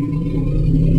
you.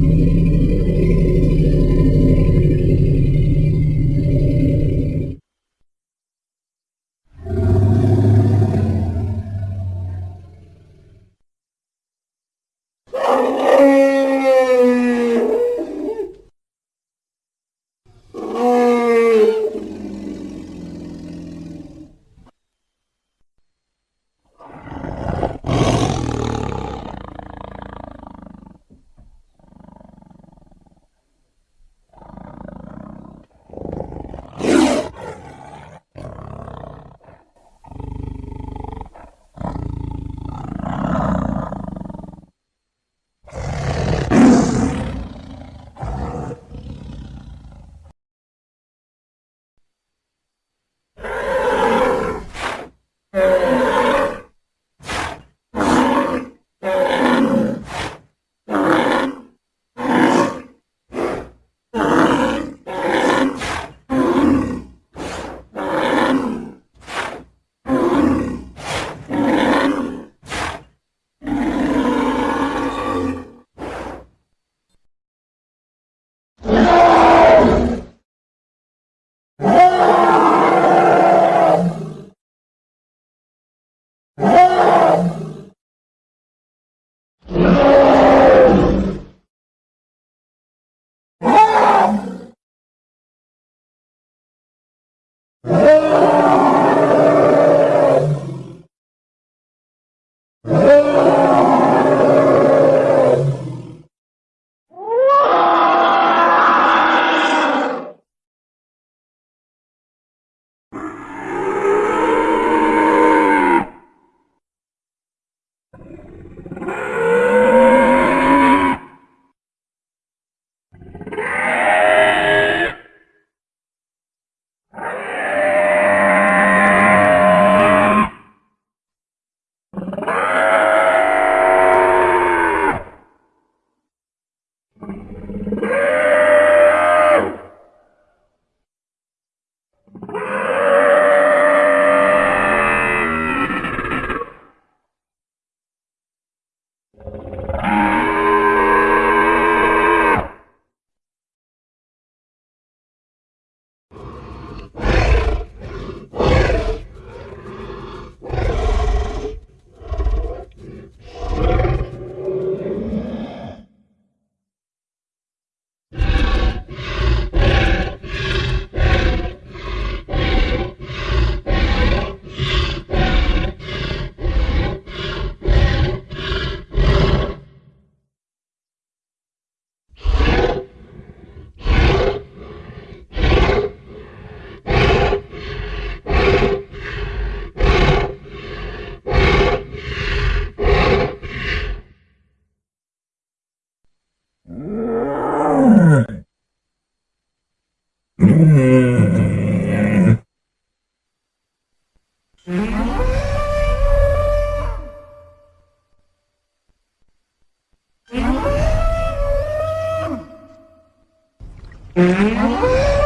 Mm-hmm.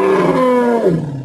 Oh!